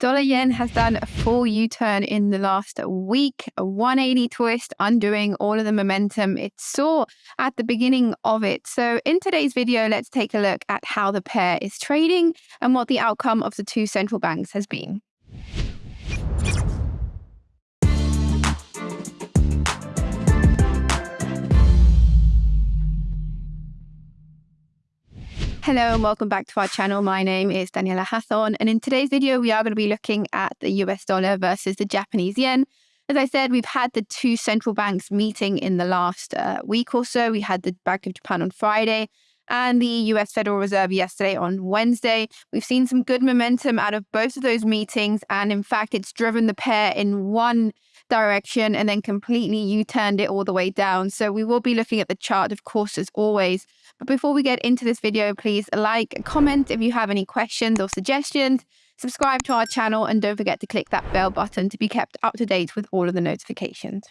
Dollar yen has done a full U turn in the last week, a 180 twist, undoing all of the momentum it saw at the beginning of it. So, in today's video, let's take a look at how the pair is trading and what the outcome of the two central banks has been. Hello and welcome back to our channel. My name is Daniela Hathorn and in today's video we are going to be looking at the US dollar versus the Japanese yen. As I said, we've had the two central banks meeting in the last uh, week or so. We had the Bank of Japan on Friday and the US Federal Reserve yesterday on Wednesday. We've seen some good momentum out of both of those meetings and in fact it's driven the pair in one direction and then completely U-turned it all the way down. So we will be looking at the chart, of course, as always. But before we get into this video, please like, comment if you have any questions or suggestions, subscribe to our channel, and don't forget to click that bell button to be kept up to date with all of the notifications.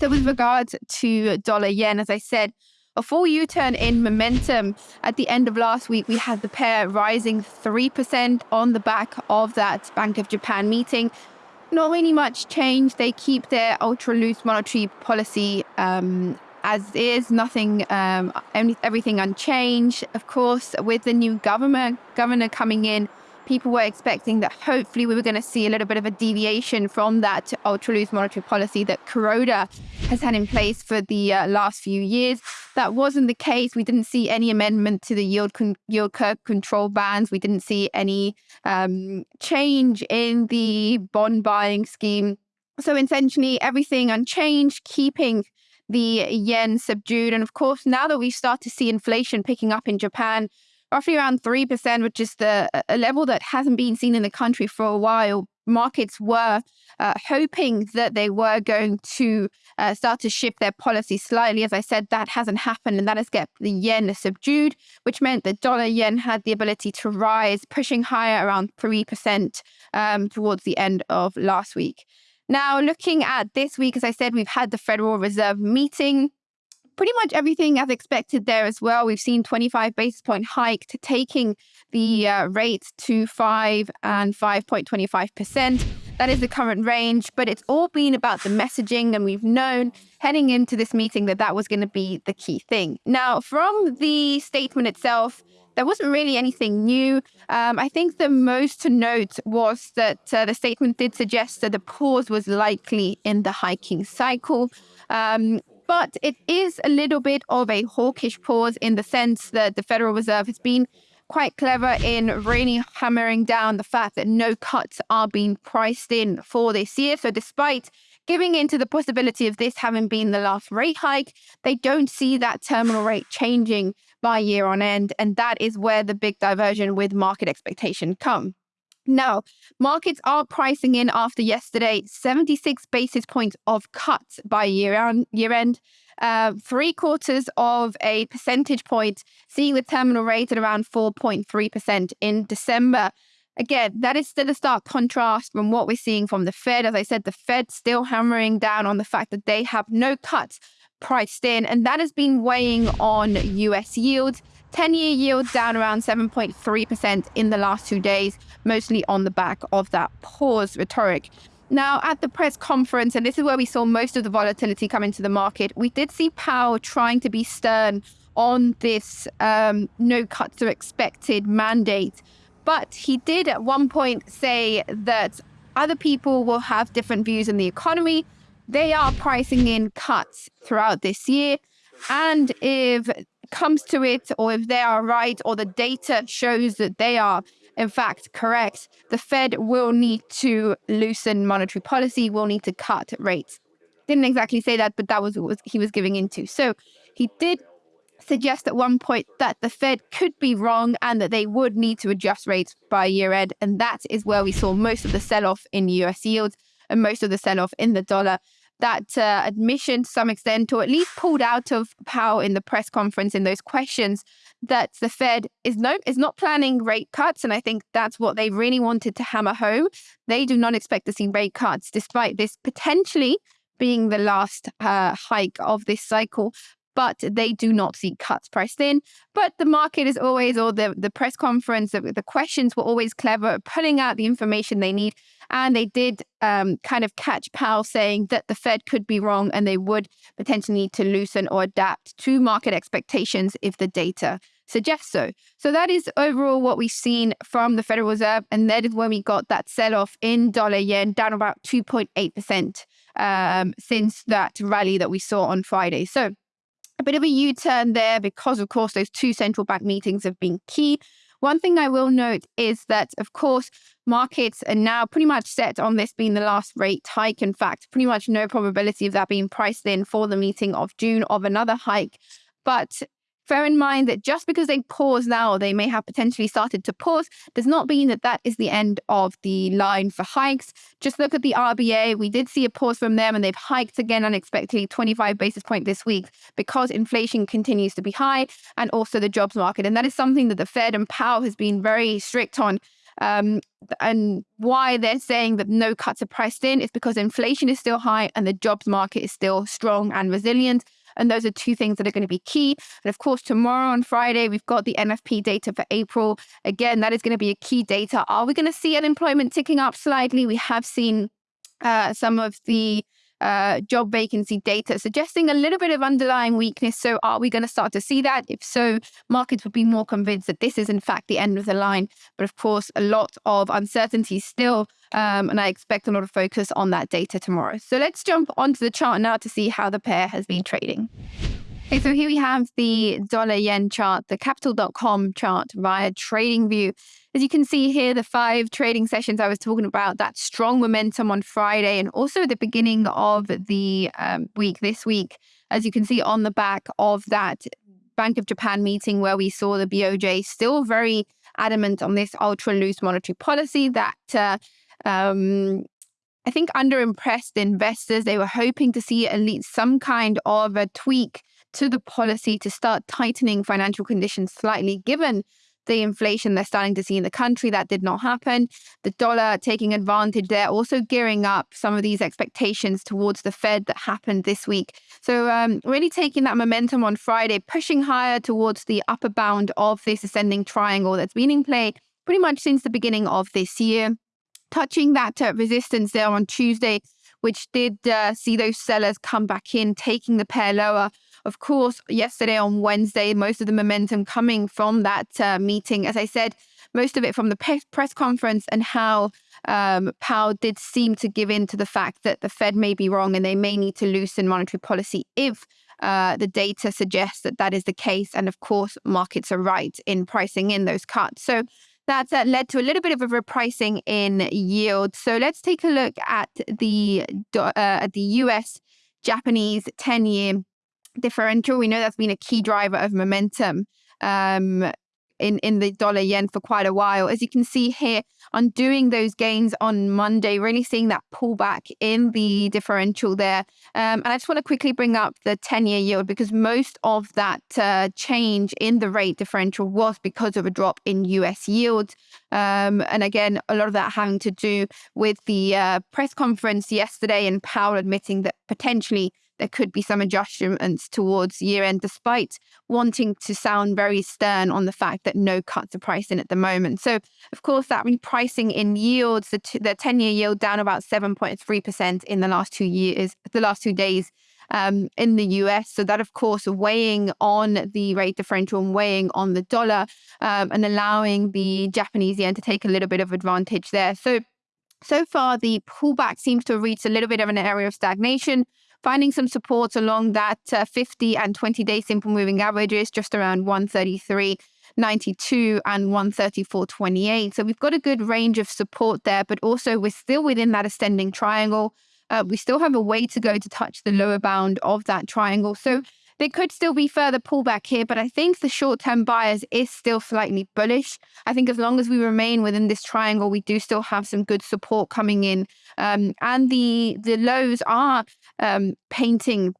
So with regards to dollar yen, as I said, a full U-turn in momentum. At the end of last week, we had the pair rising 3% on the back of that Bank of Japan meeting. Not really much change. They keep their ultra loose monetary policy um, as is, nothing, um, everything unchanged. Of course, with the new government governor coming in, people were expecting that hopefully we were going to see a little bit of a deviation from that ultra loose monetary policy that Kuroda has had in place for the uh, last few years. That wasn't the case. We didn't see any amendment to the yield yield curve control bands. We didn't see any um, change in the bond buying scheme. So essentially, everything unchanged, keeping the yen subdued. And of course, now that we start to see inflation picking up in Japan, roughly around 3%, which is the a level that hasn't been seen in the country for a while, markets were uh, hoping that they were going to uh, start to shift their policy slightly. As I said, that hasn't happened, and that has kept the yen subdued, which meant the dollar yen had the ability to rise, pushing higher around 3% um, towards the end of last week. Now, looking at this week, as I said, we've had the Federal Reserve meeting. Pretty much everything as expected there as well. We've seen 25 basis point hike to taking the uh, rates to 5 and 5.25%. That is the current range, but it's all been about the messaging. And we've known heading into this meeting that that was going to be the key thing. Now, from the statement itself, there wasn't really anything new. Um, I think the most to note was that uh, the statement did suggest that the pause was likely in the hiking cycle. Um, but it is a little bit of a hawkish pause in the sense that the Federal Reserve has been quite clever in really hammering down the fact that no cuts are being priced in for this year. So despite giving into the possibility of this having been the last rate hike, they don't see that terminal rate changing by year on end. And that is where the big diversion with market expectation come. Now, markets are pricing in after yesterday 76 basis points of cuts by year, on, year end, uh, three quarters of a percentage point, seeing the terminal rate at around 4.3% in December. Again, that is still a stark contrast from what we're seeing from the Fed. As I said, the Fed still hammering down on the fact that they have no cuts priced in, and that has been weighing on US yields. 10 year yield down around 7.3% in the last two days, mostly on the back of that pause rhetoric. Now, at the press conference, and this is where we saw most of the volatility come into the market, we did see Powell trying to be stern on this um, no cuts are expected mandate. But he did at one point say that other people will have different views in the economy they are pricing in cuts throughout this year. And if comes to it, or if they are right, or the data shows that they are in fact correct, the Fed will need to loosen monetary policy, will need to cut rates. Didn't exactly say that, but that was what he was giving into. So he did suggest at one point that the Fed could be wrong and that they would need to adjust rates by year end. And that is where we saw most of the sell off in US yields and most of the sell off in the dollar that uh, admission to some extent, or at least pulled out of Powell in the press conference in those questions that the Fed is no is not planning rate cuts, and I think that's what they really wanted to hammer home. They do not expect to see rate cuts, despite this potentially being the last uh, hike of this cycle. But they do not see cuts priced in. But the market is always, or the, the press conference, the, the questions were always clever, pulling out the information they need. And they did um, kind of catch Powell saying that the Fed could be wrong and they would potentially need to loosen or adapt to market expectations if the data suggests so. So that is overall what we've seen from the Federal Reserve. And that is when we got that sell off in dollar yen down about 2.8% um, since that rally that we saw on Friday. So a bit of a U turn there because, of course, those two central bank meetings have been key. One thing I will note is that, of course, markets are now pretty much set on this being the last rate hike. In fact, pretty much no probability of that being priced in for the meeting of June of another hike. But Bear in mind that just because they pause now, or they may have potentially started to pause, does not mean that that is the end of the line for hikes. Just look at the RBA. We did see a pause from them and they've hiked again unexpectedly 25 basis point this week because inflation continues to be high and also the jobs market. And that is something that the Fed and Powell has been very strict on. Um, and why they're saying that no cuts are priced in is because inflation is still high and the jobs market is still strong and resilient. And those are two things that are going to be key. And of course, tomorrow on Friday, we've got the NFP data for April. Again, that is going to be a key data. Are we going to see unemployment ticking up slightly? We have seen uh, some of the uh, job vacancy data suggesting a little bit of underlying weakness. So, are we going to start to see that? If so, markets would be more convinced that this is, in fact, the end of the line. But of course, a lot of uncertainty still. Um, and I expect a lot of focus on that data tomorrow. So, let's jump onto the chart now to see how the pair has been trading. Okay, so here we have the dollar yen chart, the capital.com chart via TradingView. As you can see here, the five trading sessions I was talking about, that strong momentum on Friday and also the beginning of the um, week this week, as you can see on the back of that Bank of Japan meeting where we saw the BOJ still very adamant on this ultra loose monetary policy that uh, um, I think underimpressed investors. They were hoping to see at least some kind of a tweak to the policy to start tightening financial conditions slightly, given the inflation they're starting to see in the country. That did not happen. The dollar taking advantage there, also gearing up some of these expectations towards the Fed that happened this week. So, um, really taking that momentum on Friday, pushing higher towards the upper bound of this ascending triangle that's been in play pretty much since the beginning of this year. Touching that uh, resistance there on Tuesday, which did uh, see those sellers come back in, taking the pair lower. Of course, yesterday on Wednesday, most of the momentum coming from that uh, meeting, as I said, most of it from the press conference and how um, Powell did seem to give in to the fact that the Fed may be wrong and they may need to loosen monetary policy if uh, the data suggests that that is the case. And of course, markets are right in pricing in those cuts. So that's uh, led to a little bit of a repricing in yield. So let's take a look at the uh, at the US Japanese 10 year differential. We know that's been a key driver of momentum um, in, in the dollar yen for quite a while. As you can see here, undoing those gains on Monday, really seeing that pullback in the differential there. Um, and I just want to quickly bring up the 10 year yield because most of that uh, change in the rate differential was because of a drop in US yields. Um, and again, a lot of that having to do with the uh, press conference yesterday and Powell admitting that potentially there could be some adjustments towards year end, despite wanting to sound very stern on the fact that no cuts are priced in at the moment. So, of course, that repricing in yields, the, t- the 10 year yield down about 7.3% in the last two years, the last two days. Um, in the US. So, that, of course, weighing on the rate differential and weighing on the dollar um, and allowing the Japanese yen to take a little bit of advantage there. So, so far, the pullback seems to have reached a little bit of an area of stagnation finding some support along that uh, 50 and 20 day simple moving averages, just around 133. 92 and 134.28. So we've got a good range of support there, but also we're still within that ascending triangle. Uh, we still have a way to go to touch the lower bound of that triangle. So there could still be further pullback here, but I think the short term bias is still slightly bullish. I think as long as we remain within this triangle, we do still have some good support coming in. Um, and the the lows are um, painting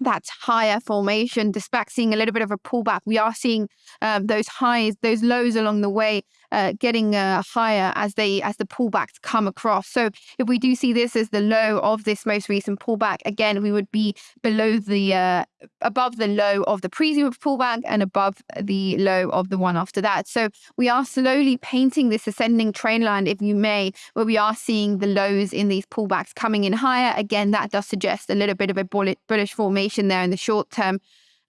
that higher formation, despite seeing a little bit of a pullback, we are seeing um, those highs, those lows along the way uh, getting uh, higher as they as the pullbacks come across. So if we do see this as the low of this most recent pullback, again we would be below the uh, above the low of the previous pullback and above the low of the one after that. So we are slowly painting this ascending trend line, if you may, where we are seeing the lows in these pullbacks coming in higher. Again, that does suggest a little bit of a bullish formation there in the short term.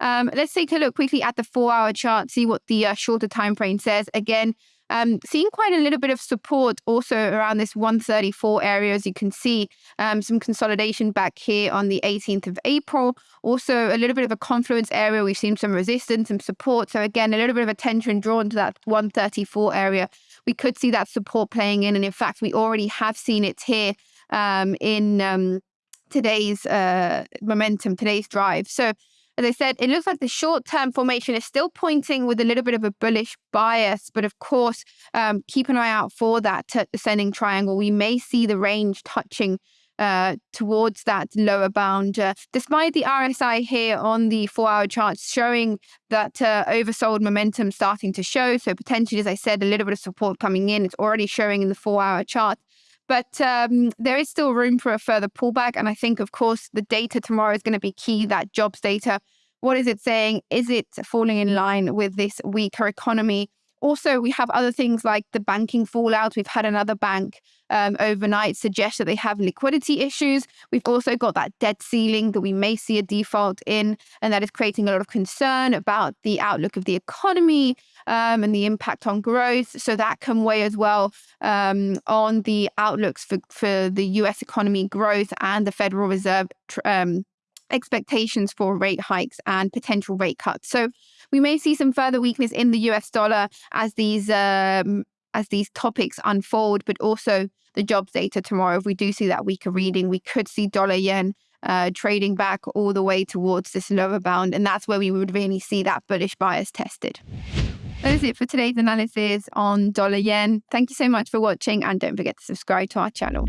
Um, let's take a look quickly at the four-hour chart, see what the uh, shorter time frame says. Again, um, seeing quite a little bit of support also around this 134 area, as you can see, um, some consolidation back here on the 18th of April. Also, a little bit of a confluence area. We've seen some resistance and support. So again, a little bit of attention drawn to that 134 area. We could see that support playing in. And in fact, we already have seen it here um, in um, today's uh, momentum, today's drive. So as I said, it looks like the short term formation is still pointing with a little bit of a bullish bias. But of course, um, keep an eye out for that ascending triangle. We may see the range touching uh, towards that lower bound, uh, despite the RSI here on the four hour chart showing that uh, oversold momentum starting to show. So, potentially, as I said, a little bit of support coming in. It's already showing in the four hour chart. But um, there is still room for a further pullback. And I think, of course, the data tomorrow is going to be key that jobs data. What is it saying? Is it falling in line with this weaker economy? Also, we have other things like the banking fallout. We've had another bank um, overnight suggest that they have liquidity issues. We've also got that debt ceiling that we may see a default in, and that is creating a lot of concern about the outlook of the economy um, and the impact on growth. So that can weigh as well um, on the outlooks for, for the US economy growth and the Federal Reserve um, expectations for rate hikes and potential rate cuts. So we may see some further weakness in the US dollar as these um, as these topics unfold, but also the jobs data tomorrow. If we do see that weaker reading, we could see dollar yen uh, trading back all the way towards this lower bound, and that's where we would really see that bullish bias tested. That is it for today's analysis on dollar yen. Thank you so much for watching, and don't forget to subscribe to our channel.